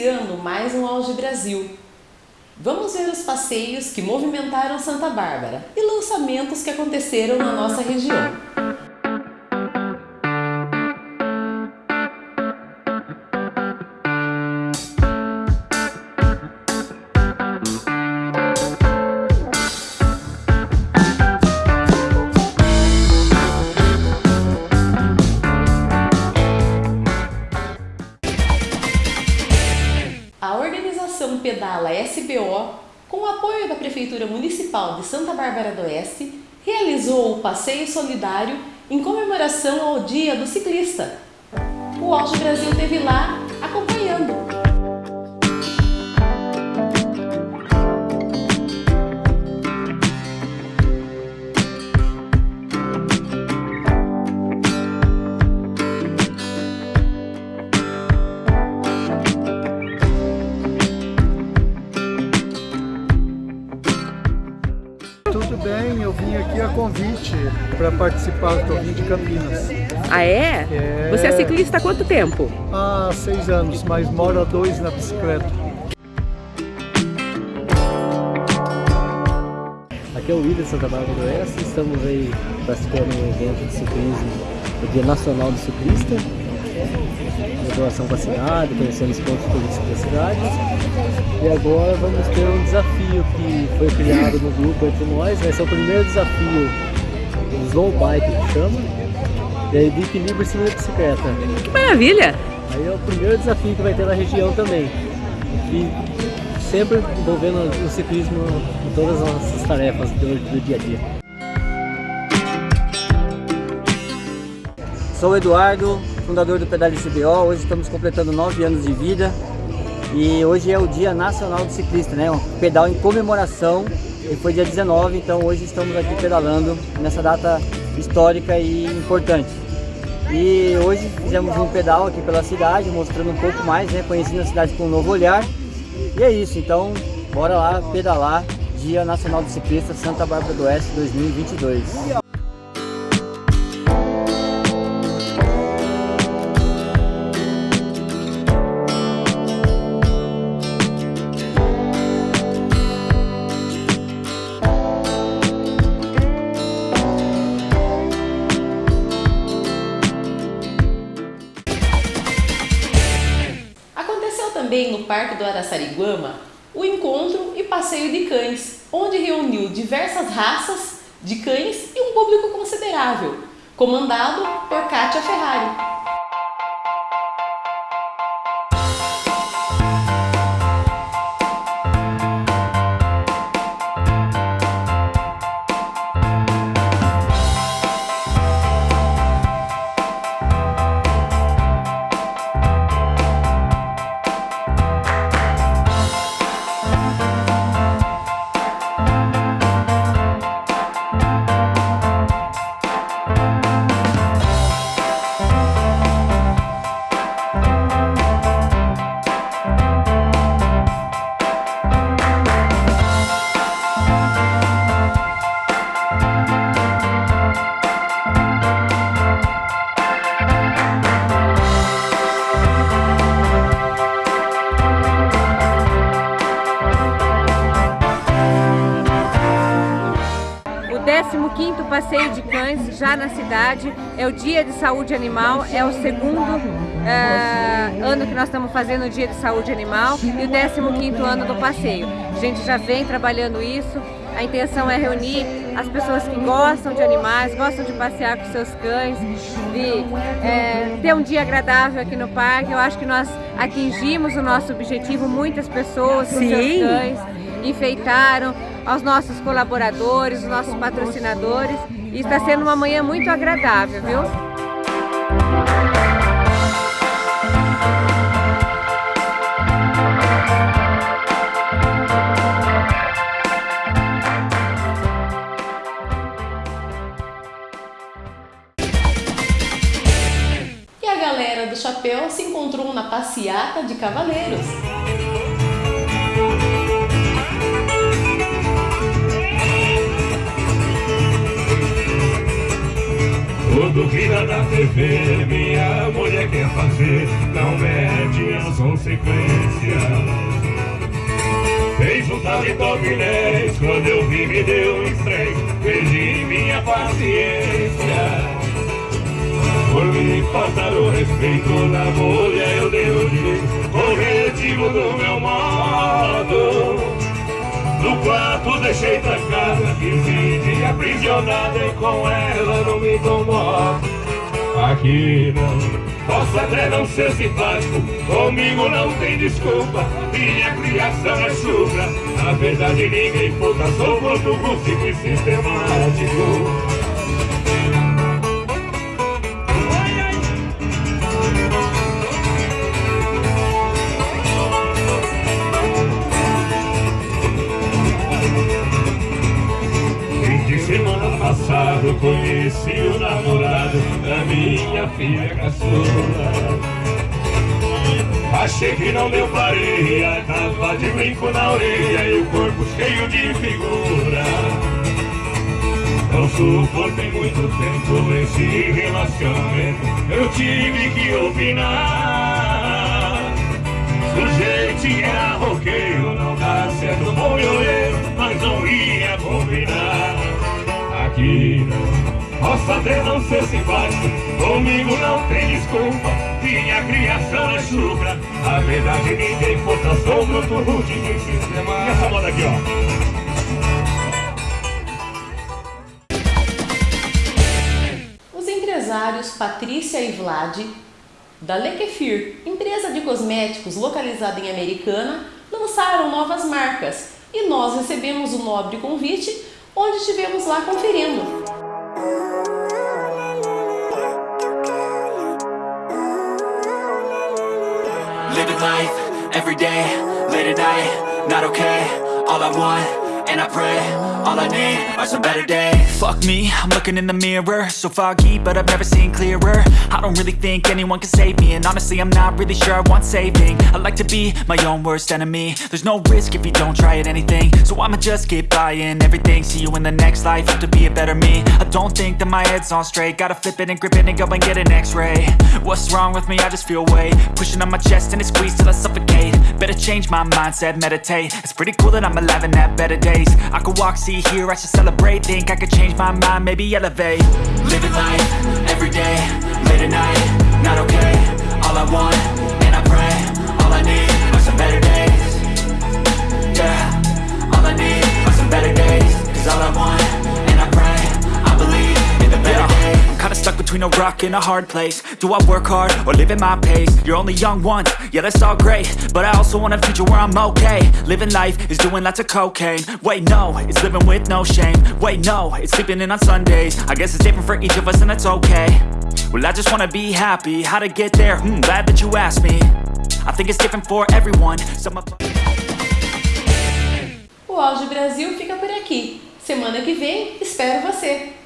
iniciando mais um Auge Brasil. Vamos ver os passeios que movimentaram Santa Bárbara e lançamentos que aconteceram na nossa região. Apoio da Prefeitura Municipal de Santa Bárbara do Oeste, realizou o passeio solidário em comemoração ao Dia do Ciclista. O Auge Brasil teve lá acompanhando. Convite para participar, estou vindo de Campinas. Ah é? é? Você é ciclista há quanto tempo? Há seis anos, mas moro há dois na bicicleta. Aqui é o William Santa Bárbara do Oeste, estamos aí participando de um evento de ciclismo, o Dia Nacional do Ciclista, doação para a cidade, conhecendo os pontos turísticos da cidade. E agora vamos ter um desafio que foi criado no grupo entre nós, vai ser o primeiro desafio do slow bike que chama, e aí de equilíbrio em cima da bicicleta. Que maravilha! Aí é o primeiro desafio que vai ter na região também. E sempre envolvendo o ciclismo em todas as nossas tarefas do, do dia a dia. Sou o Eduardo, fundador do Pedal CBO. Hoje estamos completando nove anos de vida e hoje é o Dia Nacional do Ciclista, né? Um pedal em comemoração e foi dia 19, então hoje estamos aqui pedalando nessa data histórica e importante. E hoje fizemos um pedal aqui pela cidade, mostrando um pouco mais, né? Conhecendo a cidade com um novo olhar. E é isso, então bora lá pedalar Dia Nacional do Ciclista Santa Bárbara do Oeste 2022. Parque do Araçariguama o encontro e passeio de cães, onde reuniu diversas raças de cães e um público considerável, comandado por Kátia Ferrari. Passeio de cães já na cidade, é o Dia de Saúde Animal, é o segundo uh, ano que nós estamos fazendo o Dia de Saúde Animal e o 15º ano do passeio. A gente já vem trabalhando isso, a intenção é reunir as pessoas que gostam de animais, gostam de passear com seus cães, de é, ter um dia agradável aqui no parque. Eu acho que nós atingimos o nosso objetivo, muitas pessoas com Sim. seus cães enfeitaram, aos nossos colaboradores, os nossos patrocinadores. E está sendo uma manhã muito agradável, viu? E a galera do chapéu se encontrou na passeata de cavaleiros. Duvidar da TV, minha mulher quer fazer Não mede as consequências. Fez um paletó 10 quando eu vi me deu um estresse Perdi minha paciência. Por me faltar o respeito na mulher eu dei o direito Corretivo do meu modo no quarto deixei trancada 15 dias aprisionada E com ela não me incomodo Aqui não Posso até não ser simpático, comigo não tem desculpa Minha criação é chuva, na verdade ninguém puta Sou muito e sistemático passado conheci o namorado da minha filha caçula. Achei que não deu faria, tava de brinco na orelha e o corpo cheio de figura. Não suportei muito tempo esse relacionamento, eu tive que opinar. Sujeito era roqueiro, não dá certo bom Até não ser simpático, comigo não tem desculpa. Minha criação é chucra, a verdade ninguém conta Sou bruto rude de sistema essa moda aqui, ó. Os empresários Patrícia e Vlad da Lekefir, empresa de cosméticos localizada em Americana, lançaram novas marcas. E nós recebemos o nobre convite onde estivemos lá conferindo. Living life, every day, late at night, not okay, all I want and I pray All I need are some better days. Fuck me, I'm looking in the mirror. So foggy, but I've never seen clearer. I don't really think anyone can save me And honestly, I'm not really sure I want saving. I like to be my own worst enemy. There's no risk if you don't try at anything. So I'ma just keep buying everything. See you in the next life, have to be a better me. I don't think that my head's on straight. Gotta flip it and grip it and go and get an x-ray. What's wrong with me? I just feel weight. Pushing on my chest and it squeezes till I suffocate. Better change my mindset, meditate. It's pretty cool that I'm alive and have better days. I could walk, see, hear, I should celebrate. Think I could change my mind, maybe elevate. Living life, everyday, late at night, not okay. All I want, between a rock and a hard place. Do I work hard, or live at my pace? You're only young once, yeah that's all great. But I also want a future where I'm okay. Living life is doing lots of cocaine. Wait no, it's living with no shame. Wait no, it's sleeping in on Sundays. I guess it's different for each of us and that's okay. Well I just wanna be happy, how to get there? Hmm, glad that you asked me. I think it's different for everyone. Some of... O Auge Brasil fica por aqui. Semana que vem, espero você!